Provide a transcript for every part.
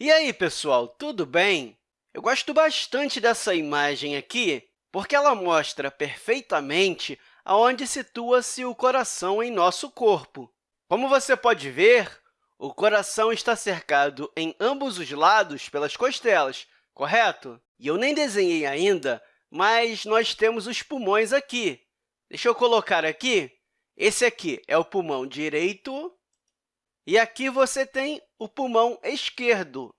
E aí, pessoal, tudo bem? Eu gosto bastante dessa imagem aqui, porque ela mostra perfeitamente aonde situa-se o coração em nosso corpo. Como você pode ver, o coração está cercado em ambos os lados pelas costelas, correto? E eu nem desenhei ainda, mas nós temos os pulmões aqui. Deixa eu colocar aqui. Esse aqui é o pulmão direito, e aqui você tem o pulmão esquerdo.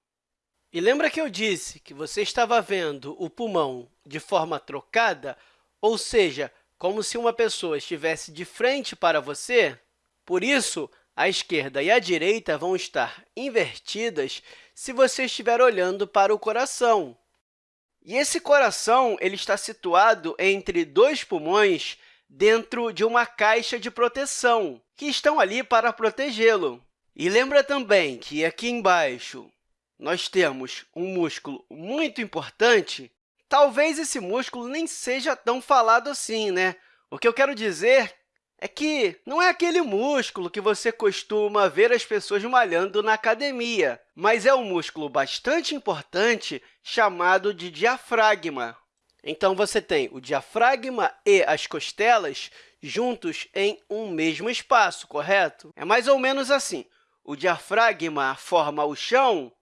E lembra que eu disse que você estava vendo o pulmão de forma trocada, ou seja, como se uma pessoa estivesse de frente para você? Por isso, a esquerda e a direita vão estar invertidas se você estiver olhando para o coração. E esse coração ele está situado entre dois pulmões dentro de uma caixa de proteção, que estão ali para protegê-lo. E lembra também que aqui embaixo nós temos um músculo muito importante. Talvez esse músculo nem seja tão falado assim, né? O que eu quero dizer é que não é aquele músculo que você costuma ver as pessoas malhando na academia, mas é um músculo bastante importante chamado de diafragma. Então, você tem o diafragma e as costelas juntos em um mesmo espaço, correto? É mais ou menos assim o diafragma forma o chão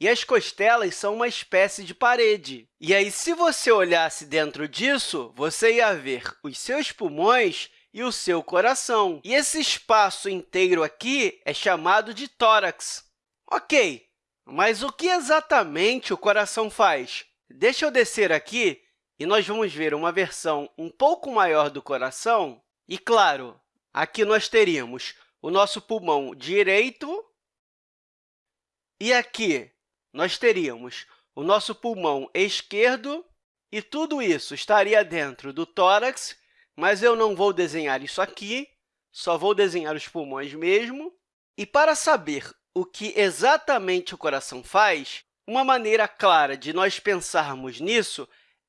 e as costelas são uma espécie de parede. E aí, se você olhasse dentro disso, você ia ver os seus pulmões e o seu coração. E esse espaço inteiro aqui é chamado de tórax. Ok, mas o que exatamente o coração faz? Deixa eu descer aqui e nós vamos ver uma versão um pouco maior do coração. E, claro, aqui nós teríamos o nosso pulmão direito, e aqui nós teríamos o nosso pulmão esquerdo, e tudo isso estaria dentro do tórax, mas eu não vou desenhar isso aqui, só vou desenhar os pulmões mesmo. E para saber o que exatamente o coração faz, uma maneira clara de nós pensarmos nisso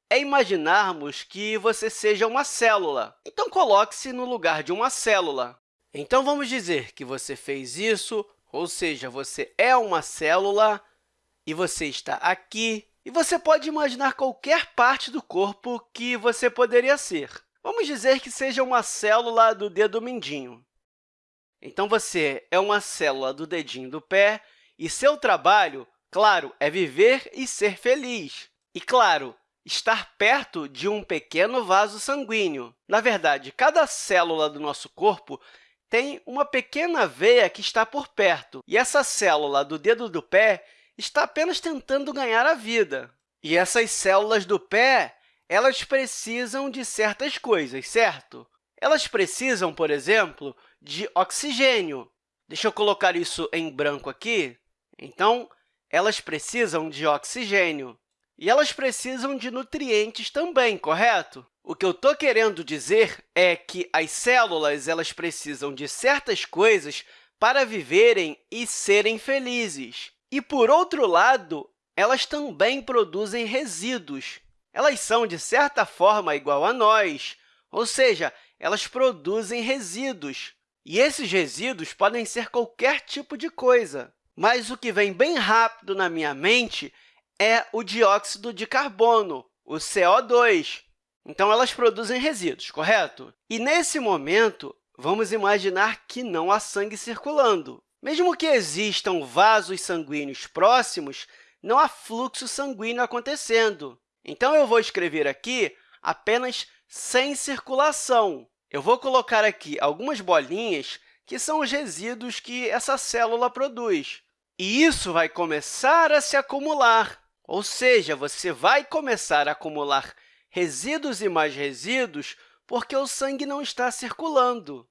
é imaginarmos que você seja uma célula. Então, coloque-se no lugar de uma célula. Então, vamos dizer que você fez isso, ou seja, você é uma célula e você está aqui, e você pode imaginar qualquer parte do corpo que você poderia ser. Vamos dizer que seja uma célula do dedo mindinho. Então, você é uma célula do dedinho do pé e seu trabalho, claro, é viver e ser feliz. E, claro, estar perto de um pequeno vaso sanguíneo. Na verdade, cada célula do nosso corpo tem uma pequena veia que está por perto, e essa célula do dedo do pé está apenas tentando ganhar a vida. E essas células do pé elas precisam de certas coisas, certo? Elas precisam, por exemplo, de oxigênio. Deixa eu colocar isso em branco aqui. Então, elas precisam de oxigênio. E elas precisam de nutrientes também, correto? O que eu estou querendo dizer é que as células elas precisam de certas coisas para viverem e serem felizes. E, por outro lado, elas também produzem resíduos. Elas são, de certa forma, igual a nós, ou seja, elas produzem resíduos. E esses resíduos podem ser qualquer tipo de coisa. Mas o que vem bem rápido na minha mente é o dióxido de carbono, o CO2. Então, elas produzem resíduos, correto? E, nesse momento, vamos imaginar que não há sangue circulando. Mesmo que existam vasos sanguíneos próximos, não há fluxo sanguíneo acontecendo. Então, eu vou escrever aqui apenas sem circulação. Eu vou colocar aqui algumas bolinhas que são os resíduos que essa célula produz. E isso vai começar a se acumular, ou seja, você vai começar a acumular resíduos e mais resíduos porque o sangue não está circulando.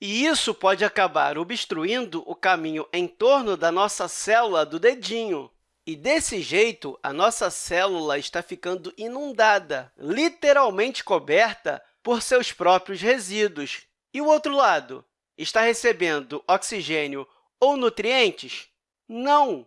E isso pode acabar obstruindo o caminho em torno da nossa célula do dedinho. E, desse jeito, a nossa célula está ficando inundada, literalmente coberta por seus próprios resíduos. E o outro lado? Está recebendo oxigênio ou nutrientes? Não!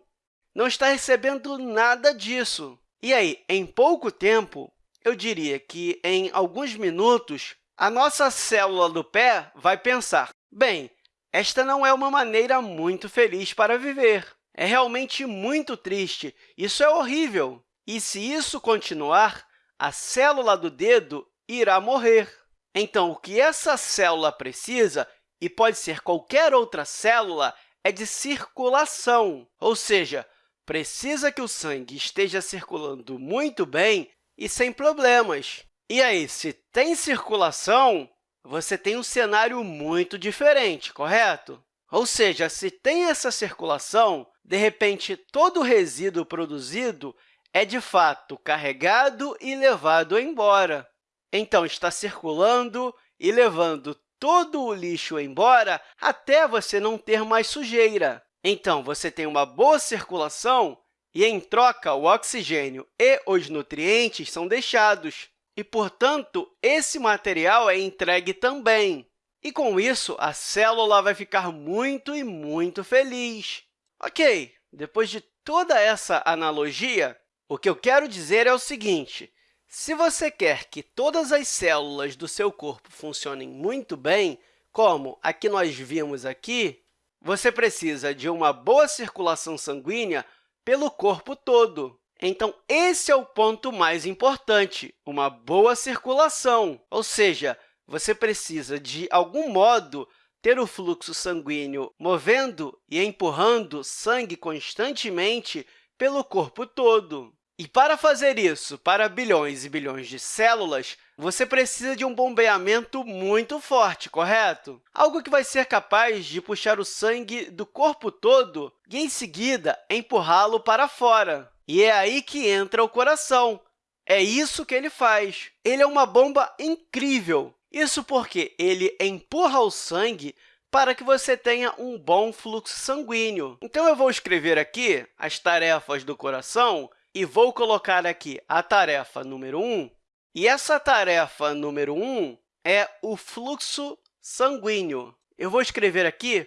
Não está recebendo nada disso. E aí, em pouco tempo, eu diria que em alguns minutos, a nossa célula do pé vai pensar, bem, esta não é uma maneira muito feliz para viver. É realmente muito triste. Isso é horrível. E se isso continuar, a célula do dedo irá morrer. Então, o que essa célula precisa, e pode ser qualquer outra célula, é de circulação, ou seja, precisa que o sangue esteja circulando muito bem e sem problemas. E aí, se tem circulação, você tem um cenário muito diferente, correto? Ou seja, se tem essa circulação, de repente, todo o resíduo produzido é, de fato, carregado e levado embora. Então, está circulando e levando todo o lixo embora até você não ter mais sujeira. Então, você tem uma boa circulação e, em troca, o oxigênio e os nutrientes são deixados. E, portanto, esse material é entregue também. E, com isso, a célula vai ficar muito e muito feliz. Ok, depois de toda essa analogia, o que eu quero dizer é o seguinte, se você quer que todas as células do seu corpo funcionem muito bem, como a que nós vimos aqui, você precisa de uma boa circulação sanguínea pelo corpo todo. Então, esse é o ponto mais importante, uma boa circulação, ou seja, você precisa, de algum modo, ter o fluxo sanguíneo movendo e empurrando sangue constantemente pelo corpo todo. E para fazer isso para bilhões e bilhões de células, você precisa de um bombeamento muito forte, correto? Algo que vai ser capaz de puxar o sangue do corpo todo e, em seguida, empurrá-lo para fora. E é aí que entra o coração. É isso que ele faz. Ele é uma bomba incrível. Isso porque ele empurra o sangue para que você tenha um bom fluxo sanguíneo. Então, eu vou escrever aqui as tarefas do coração e vou colocar aqui a tarefa número 1. E essa tarefa número 1 é o fluxo sanguíneo. Eu vou escrever aqui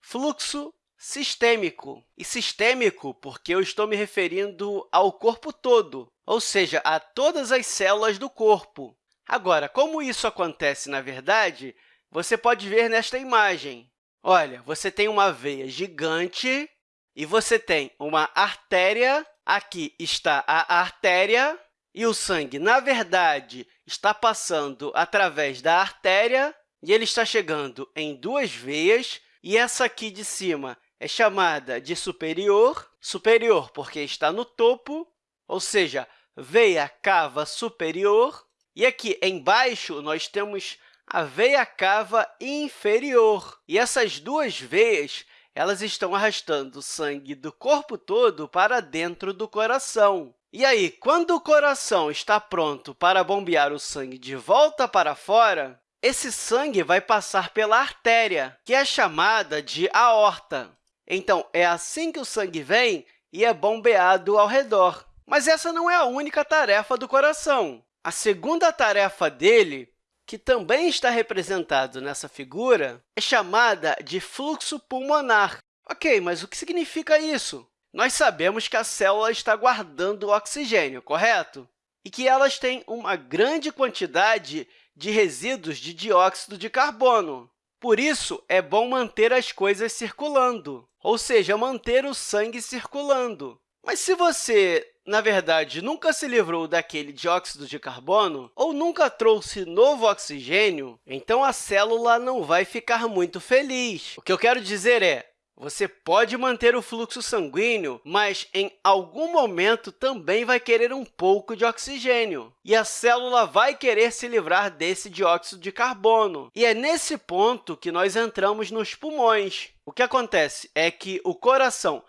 fluxo sistêmico. E sistêmico porque eu estou me referindo ao corpo todo, ou seja, a todas as células do corpo. Agora, como isso acontece na verdade, você pode ver nesta imagem. Olha, você tem uma veia gigante e você tem uma artéria Aqui está a artéria e o sangue, na verdade, está passando através da artéria e ele está chegando em duas veias, e essa aqui de cima é chamada de superior, superior porque está no topo, ou seja, veia cava superior, e aqui embaixo nós temos a veia cava inferior. E essas duas veias elas estão arrastando sangue do corpo todo para dentro do coração. E aí, quando o coração está pronto para bombear o sangue de volta para fora, esse sangue vai passar pela artéria, que é chamada de aorta. Então, é assim que o sangue vem e é bombeado ao redor. Mas essa não é a única tarefa do coração. A segunda tarefa dele que também está representado nessa figura, é chamada de fluxo pulmonar. Ok, mas o que significa isso? Nós sabemos que a célula está guardando oxigênio, correto? E que elas têm uma grande quantidade de resíduos de dióxido de carbono. Por isso, é bom manter as coisas circulando, ou seja, manter o sangue circulando. Mas se você na verdade, nunca se livrou daquele dióxido de carbono ou nunca trouxe novo oxigênio, então a célula não vai ficar muito feliz. O que eu quero dizer é, você pode manter o fluxo sanguíneo, mas em algum momento também vai querer um pouco de oxigênio. E a célula vai querer se livrar desse dióxido de carbono. E é nesse ponto que nós entramos nos pulmões. O que acontece é que o coração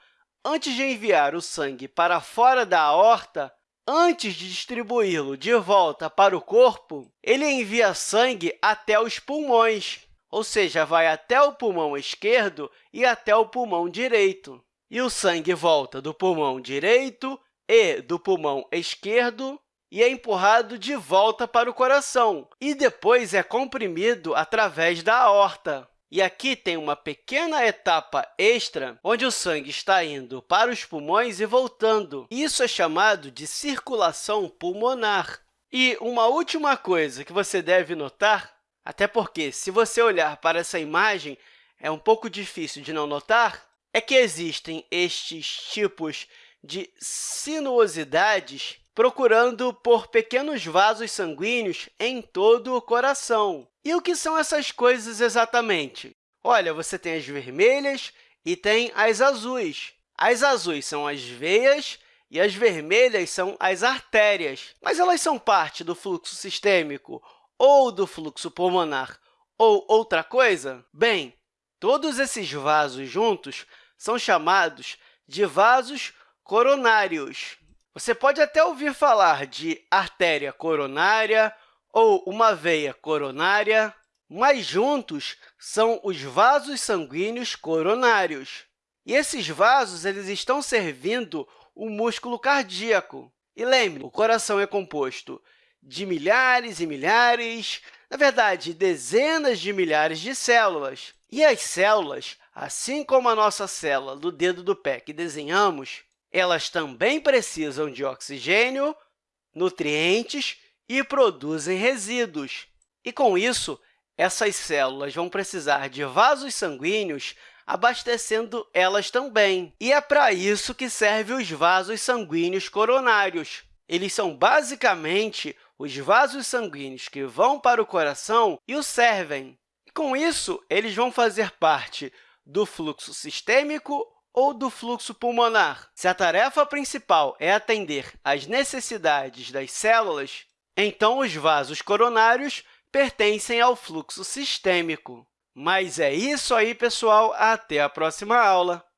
Antes de enviar o sangue para fora da aorta, antes de distribuí-lo de volta para o corpo, ele envia sangue até os pulmões, ou seja, vai até o pulmão esquerdo e até o pulmão direito. E o sangue volta do pulmão direito e do pulmão esquerdo e é empurrado de volta para o coração, e depois é comprimido através da aorta. E aqui tem uma pequena etapa extra, onde o sangue está indo para os pulmões e voltando. Isso é chamado de circulação pulmonar. E uma última coisa que você deve notar, até porque, se você olhar para essa imagem, é um pouco difícil de não notar, é que existem estes tipos de sinuosidades procurando por pequenos vasos sanguíneos em todo o coração. E o que são essas coisas exatamente? Olha, você tem as vermelhas e tem as azuis. As azuis são as veias e as vermelhas são as artérias. Mas elas são parte do fluxo sistêmico ou do fluxo pulmonar ou outra coisa? Bem, todos esses vasos juntos são chamados de vasos coronários. Você pode até ouvir falar de artéria coronária ou uma veia coronária, mas juntos são os vasos sanguíneos coronários. E esses vasos eles estão servindo o músculo cardíaco. E lembre, o coração é composto de milhares e milhares, na verdade, dezenas de milhares de células. E as células, assim como a nossa célula do dedo do pé que desenhamos, elas também precisam de oxigênio, nutrientes e produzem resíduos. E, com isso, essas células vão precisar de vasos sanguíneos abastecendo elas também. E é para isso que servem os vasos sanguíneos coronários. Eles são, basicamente, os vasos sanguíneos que vão para o coração e o servem. E, com isso, eles vão fazer parte do fluxo sistêmico ou do fluxo pulmonar. Se a tarefa principal é atender às necessidades das células, então os vasos coronários pertencem ao fluxo sistêmico. Mas é isso aí, pessoal. Até a próxima aula!